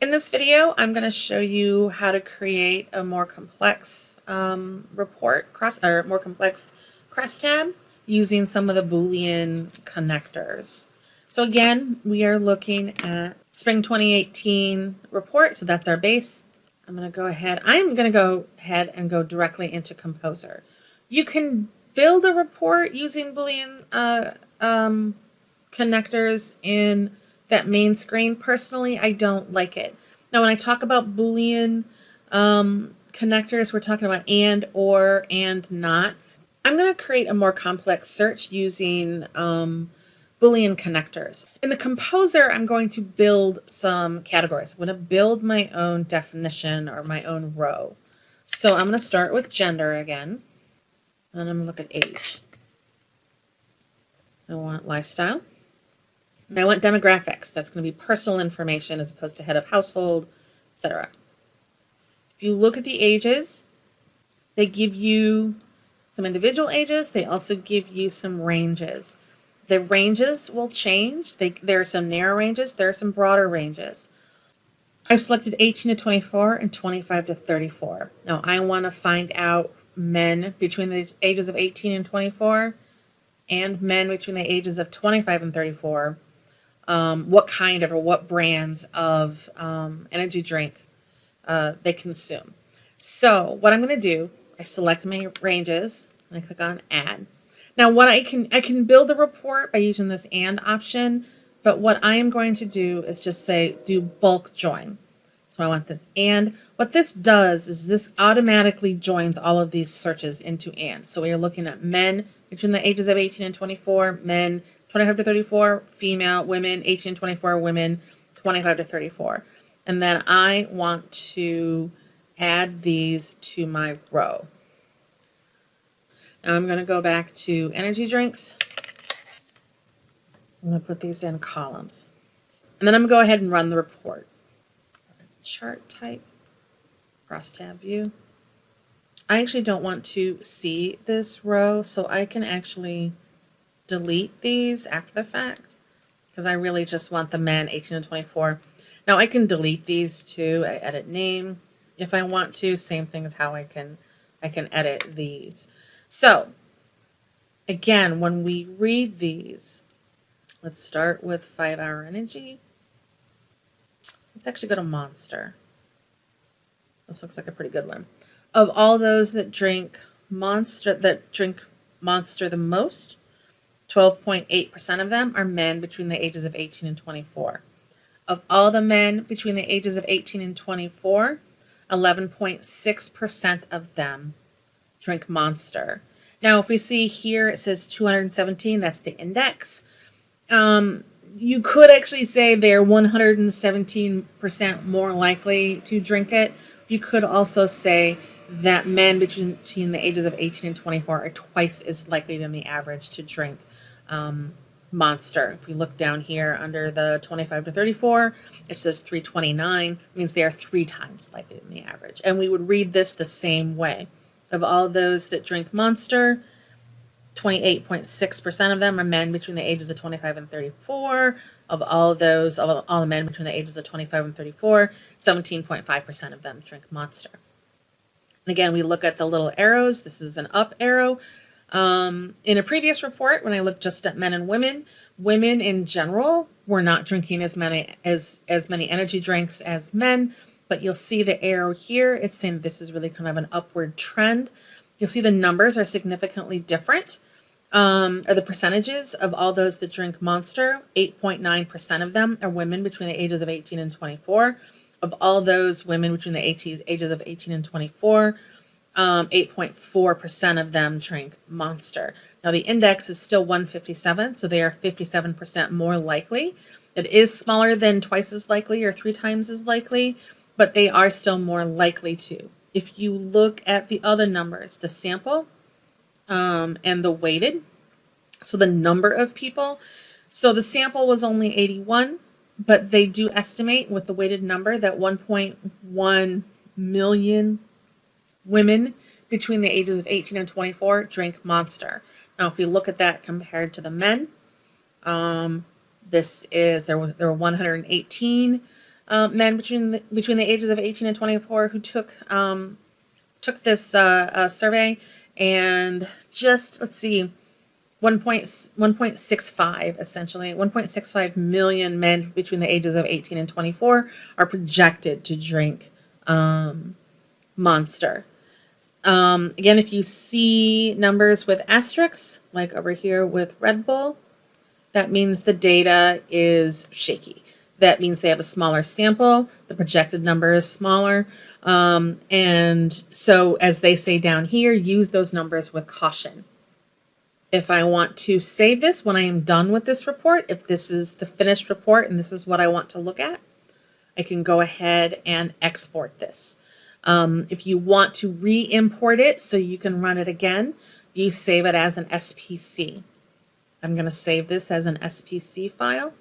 In this video, I'm going to show you how to create a more complex um, report, cross or more complex cross tab using some of the Boolean connectors. So again, we are looking at spring 2018 report. So that's our base. I'm going to go ahead. I'm going to go ahead and go directly into Composer. You can build a report using Boolean uh, um, connectors in that main screen. Personally, I don't like it. Now, when I talk about Boolean um, connectors, we're talking about and, or, and not. I'm going to create a more complex search using um, Boolean connectors. In the composer, I'm going to build some categories. I'm going to build my own definition or my own row. So I'm going to start with gender again. And I'm going to look at age. I want lifestyle. And I want demographics. That's going to be personal information as opposed to head of household, etc. If you look at the ages, they give you some individual ages. They also give you some ranges. The ranges will change. They, there are some narrow ranges. There are some broader ranges. I've selected 18 to 24 and 25 to 34. Now I want to find out men between the ages of 18 and 24 and men between the ages of 25 and 34 um, what kind of or what brands of um, energy drink uh, they consume. So what I'm going to do, I select my ranges and I click on add. Now what I can, I can build a report by using this and option, but what I am going to do is just say do bulk join. So I want this and what this does is this automatically joins all of these searches into and. So we are looking at men between the ages of 18 and 24, men 25 to 34, female, women, 18 to 24, women, 25 to 34. And then I want to add these to my row. Now I'm going to go back to energy drinks. I'm going to put these in columns. And then I'm going to go ahead and run the report. Chart type, cross tab view. I actually don't want to see this row, so I can actually delete these after the fact because I really just want the men 18 to 24. Now I can delete these too. I edit name if I want to. Same thing as how I can I can edit these. So again, when we read these, let's start with five hour energy. Let's actually go to monster. This looks like a pretty good one. Of all those that drink monster that drink monster the most, 12.8% of them are men between the ages of 18 and 24. Of all the men between the ages of 18 and 24, 11.6% of them drink Monster. Now, if we see here, it says 217, that's the index. Um, you could actually say they're 117% more likely to drink it. You could also say that men between, the ages of 18 and 24 are twice as likely than the average to drink um, monster. If we look down here under the 25 to 34, it says 329, means they are three times likely than the average. And we would read this the same way. Of all those that drink monster, 28.6% of them are men between the ages of 25 and 34. Of all those, of all the men between the ages of 25 and 34, 17.5% of them drink monster. And again, we look at the little arrows. This is an up arrow. Um, in a previous report, when I looked just at men and women, women in general were not drinking as many as as many energy drinks as men. But you'll see the arrow here. It's saying this is really kind of an upward trend. You'll see the numbers are significantly different. Um, are the percentages of all those that drink Monster. 8.9% of them are women between the ages of 18 and 24. Of all those women between the ages of 18 and 24, 8.4% um, of them drink Monster. Now the index is still 157, so they are 57% more likely. It is smaller than twice as likely or three times as likely, but they are still more likely to. If you look at the other numbers, the sample um, and the weighted, so the number of people, so the sample was only 81, but they do estimate with the weighted number that 1.1 million women between the ages of 18 and 24 drink Monster. Now, if we look at that compared to the men, um, this is there were there were 118 uh, men between the, between the ages of 18 and 24 who took um, took this uh, uh, survey and just let's see 1. 1.65 essentially 1.65 million men between the ages of 18 and 24 are projected to drink um, monster um, again if you see numbers with asterisks like over here with red bull that means the data is shaky. That means they have a smaller sample. The projected number is smaller. Um, and so as they say down here use those numbers with caution. If I want to save this when I am done with this report, if this is the finished report and this is what I want to look at, I can go ahead and export this. Um, if you want to re-import it so you can run it again, you save it as an SPC. I'm going to save this as an SPC file.